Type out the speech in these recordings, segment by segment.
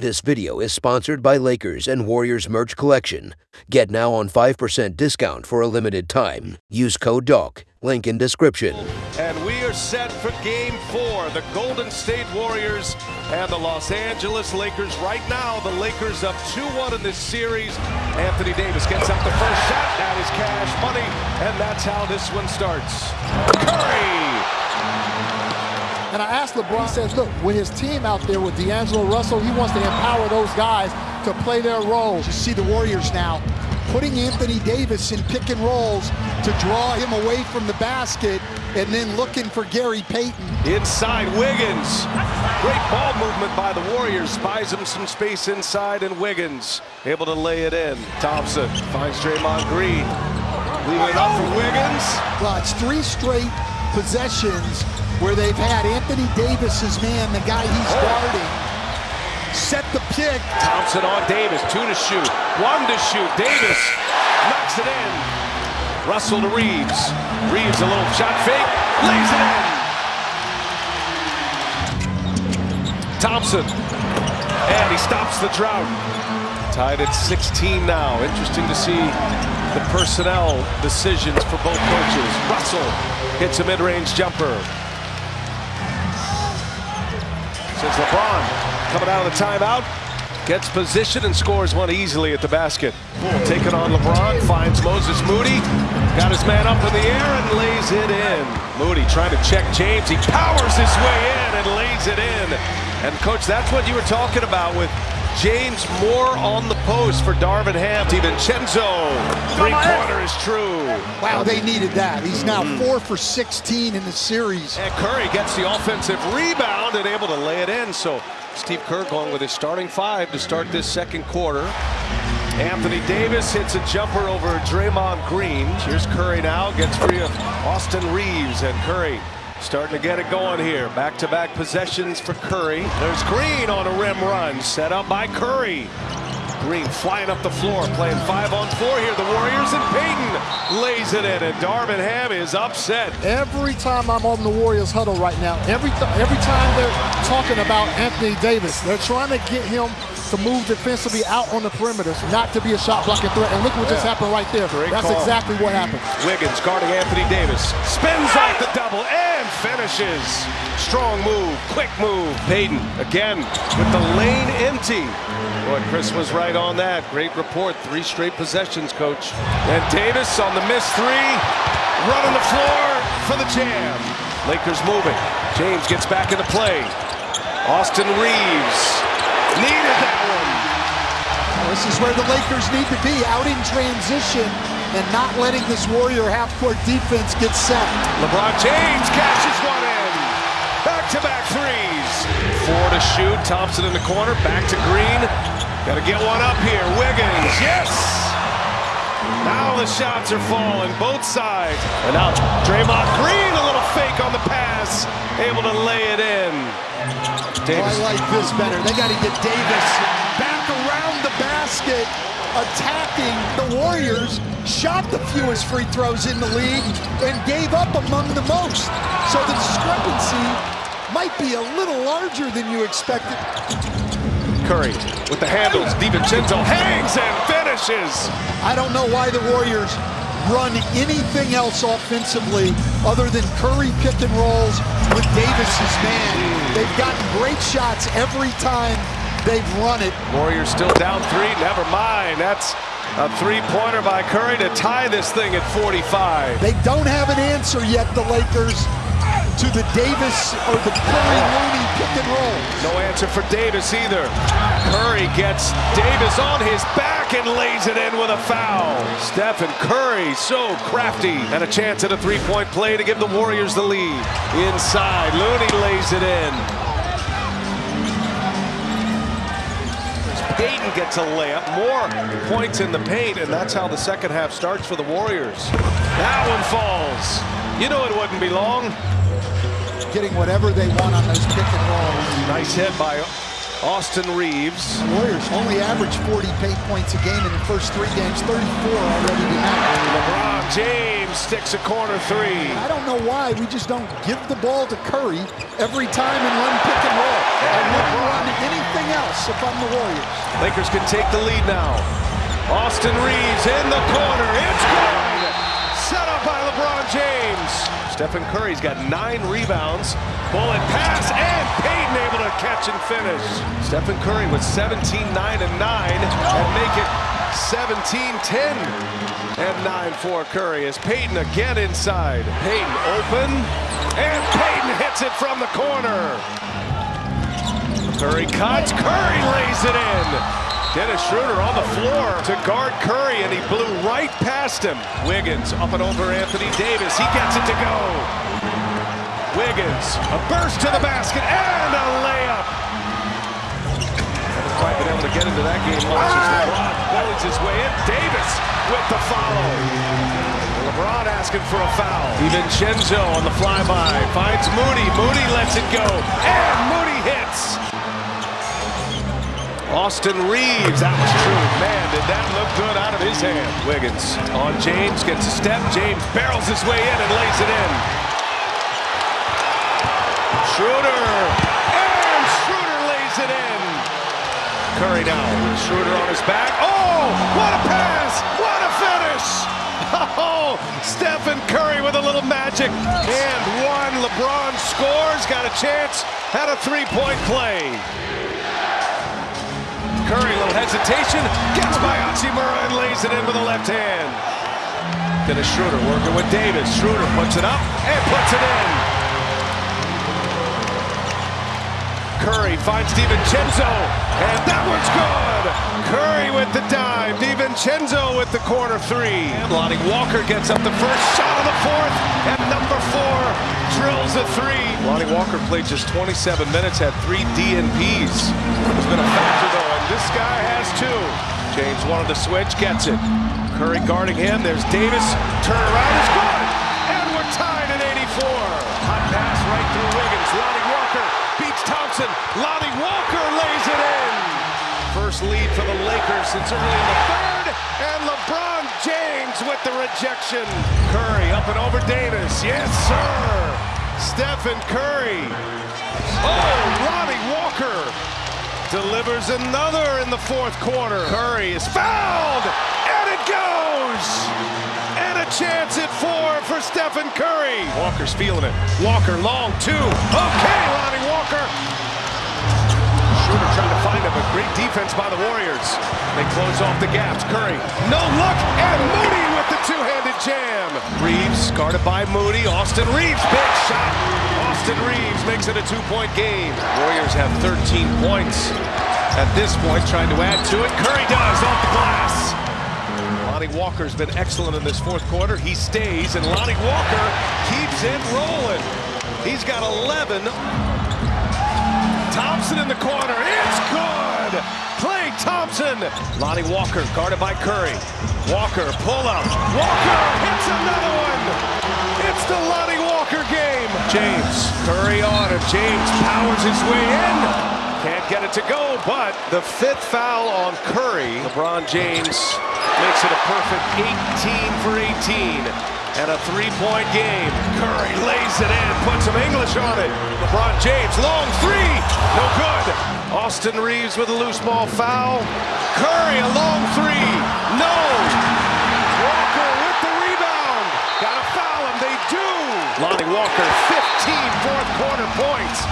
This video is sponsored by Lakers and Warriors merch collection. Get now on 5% discount for a limited time. Use code DOC. Link in description. And we are set for game four. The Golden State Warriors and the Los Angeles Lakers. Right now, the Lakers up 2-1 in this series. Anthony Davis gets up the first shot. That is cash money. And that's how this one starts. Curry and I asked LeBron, says, look, with his team out there with D'Angelo Russell, he wants to empower those guys to play their role. You see the Warriors now putting Anthony Davis in pick and rolls to draw him away from the basket and then looking for Gary Payton. Inside Wiggins. Great ball movement by the Warriors. Buys him some space inside and Wiggins able to lay it in. Thompson finds Draymond Green. Leaving it up for Wiggins. Well, it's three straight possessions where they've had Anthony Davis's man, the guy he's guarding, set the pick. Thompson on Davis, two to shoot, one to shoot. Davis knocks it in. Russell to Reaves. Reaves a little shot fake, lays it in. Thompson, and he stops the drought. Tied at 16 now. Interesting to see the personnel decisions for both coaches. Russell hits a mid-range jumper. Since LeBron coming out of the timeout, gets position and scores one easily at the basket. Taking on LeBron, finds Moses Moody, got his man up in the air and lays it in. Moody trying to check James, he powers his way in and lays it in. And coach, that's what you were talking about with James Moore on the post for Darvin Ham. DiVincenzo, three-pointer is true. Wow, they needed that. He's now mm. four for 16 in the series. And Curry gets the offensive rebound and able to lay it in. So Steve Kerr going with his starting five to start this second quarter. Anthony Davis hits a jumper over Draymond Green. Here's Curry now, gets free of Austin Reaves, and Curry Starting to get it going here. Back-to-back -back possessions for Curry. There's Green on a rim run. Set up by Curry. Green flying up the floor, playing five on four here. The Warriors and Payton lays it in, and Darvin Ham is upset. Every time I'm on the Warriors huddle right now, every, every time they're talking about Anthony Davis, they're trying to get him to move defensively out on the perimeter, not to be a shot blocking threat. And look what yeah. just happened right there. Great That's call. exactly what happened. Wiggins guarding Anthony Davis. Spins off the double and finishes. Strong move, quick move. Payton again with the lane empty. Boy, Chris was right on that. Great report. Three straight possessions, coach. And Davis on the miss three. Running the floor for the jam. Lakers moving. James gets back into play. Austin Reaves Needed that one. This is where the Lakers need to be, out in transition and not letting this Warrior half-court defense get set. LeBron James cashes one in. Back-to-back -back threes. Four to shoot. Thompson in the corner. Back to Green. Got to get one up here. Wiggins. Yes. Now the shots are falling, both sides. And now Draymond Green, a little fake on the pass, able to lay it in. Davis. Oh, I like this better. They got to get Davis back around the basket, attacking the Warriors. Shot the fewest free throws in the league and gave up among the most. So the discrepancy might be a little larger than you expected. Curry with the handles. DiVincenzo hangs and finishes. I don't know why the Warriors run anything else offensively other than Curry pick and rolls with Davis's man. They've gotten great shots every time they've run it. Warriors still down three. Never mind. That's a three-pointer by Curry to tie this thing at 45. They don't have an answer yet, the Lakers, to the Davis or the Curry-Looney pick and roll. No answer for Davis either. Curry gets Davis on his back and lays it in with a foul. Stephen Curry, so crafty. And a chance at a three-point play to give the Warriors the lead. Inside, Looney lays it in. Payton gets a layup, more points in the paint, and that's how the second half starts for the Warriors. That one falls. You know it wouldn't be long getting whatever they want on those pick and rolls. Nice hit by Austin Reaves. The Warriors only average 40 paint points a game in the first three games, 34 already tonight. LeBron James sticks a corner three. I don't know why we just don't give the ball to Curry every time and run pick and roll. I wouldn't run anything else if I'm the Warriors. Lakers can take the lead now. Austin Reaves in the corner. It's good. Set up by LeBron James. Stephen Curry's got nine rebounds. Bullet pass and Payton able to catch and finish. Stephen Curry with 17, 9, and 9 and make it 17, 10 and 9 for Curry as Payton again inside. Payton open and Payton hits it from the corner. Curry cuts, Curry lays it in. Dennis Schroeder on the floor to guard Curry, and he blew right past him. Wiggins up and over Anthony Davis. He gets it to go. Wiggins, a burst to the basket, and a layup. Haven't quite been able to get into that game much LeBron bullies his way in. Davis with the follow. LeBron asking for a foul. DiVincenzo on the flyby. Finds Moody. Moody lets it go. And Moody hits. Austin Reaves, that was true. Man, did that look good out of his hand. Wiggins on James, gets a step. James barrels his way in and lays it in. Schroeder, and Schroeder lays it in. Curry now, Schroeder on his back. Oh, what a pass, what a finish. Oh, Stephen Curry with a little magic. And one, LeBron scores, got a chance, had a three-point play. Curry, a little hesitation, gets by Hachimura and lays it in with the left hand. Dennis Schroeder working with Davis. Schroeder puts it up and puts it in. Curry finds DiVincenzo, and that one's good. Curry with the dive. DiVincenzo with the corner three. Lonnie Walker gets up the first shot of the fourth, and number four drills a three. Lonnie Walker played just 27 minutes, had three DNPs. Has been a James wanted the switch, gets it. Curry guarding him. There's Davis. Turn around is good, and we're tied at 84. Hot pass right through Wiggins. Lonnie Walker beats Thompson. Lonnie Walker lays it in. First lead for the Lakers since early in the third, and LeBron James with the rejection. Curry up and over Davis. Yes, sir. Stephen Curry. Oh, Lonnie Walker delivers another in the fourth quarter. Curry is fouled, and it goes. And a chance at four for Stephen Curry. Walker's feeling it. Walker long two. Okay, Lonnie Walker. Schroeder trying to find him, but great defense by the Warriors. They close off the gaps. Curry, no look, and Moody with the two-handed jam. Reaves, guarded by Moody. Austin Reaves, big shot. A two-point game. Warriors have 13 points at this point, trying to add to it. Curry does off the glass. Lonnie Walker's been excellent in this fourth quarter. He stays, and Lonnie Walker keeps it rolling. He's got 11. Thompson in the corner. It's good. Klay Thompson. Lonnie Walker guarded by Curry. Walker pull up. Walker hits another one. It's the Lonnie Walker game. James Curry on him. James powers his way in. Can't get it to go, but the fifth foul on Curry. LeBron James makes it a perfect 18 for 18 and a three-point game. Curry lays it in, puts some English on it. LeBron James, long three, no good. Austin Reaves with a loose ball foul. Curry, a long three, no. Walker, 15 fourth quarter points.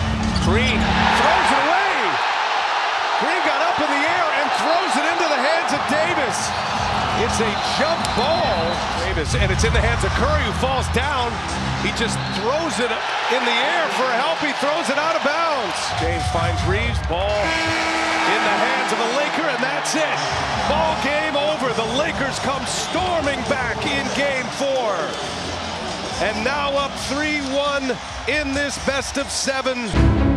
Green throws it away. Green got up in the air and throws it into the hands of Davis. It's a jump ball. Davis, and it's in the hands of Curry, who falls down. He just throws it in the air for help. He throws it out of bounds. James finds Reaves. Ball in the hands of a Laker, and that's it. Ball game over. The Lakers come storming back in game four. And now up 3-1 in this best of seven.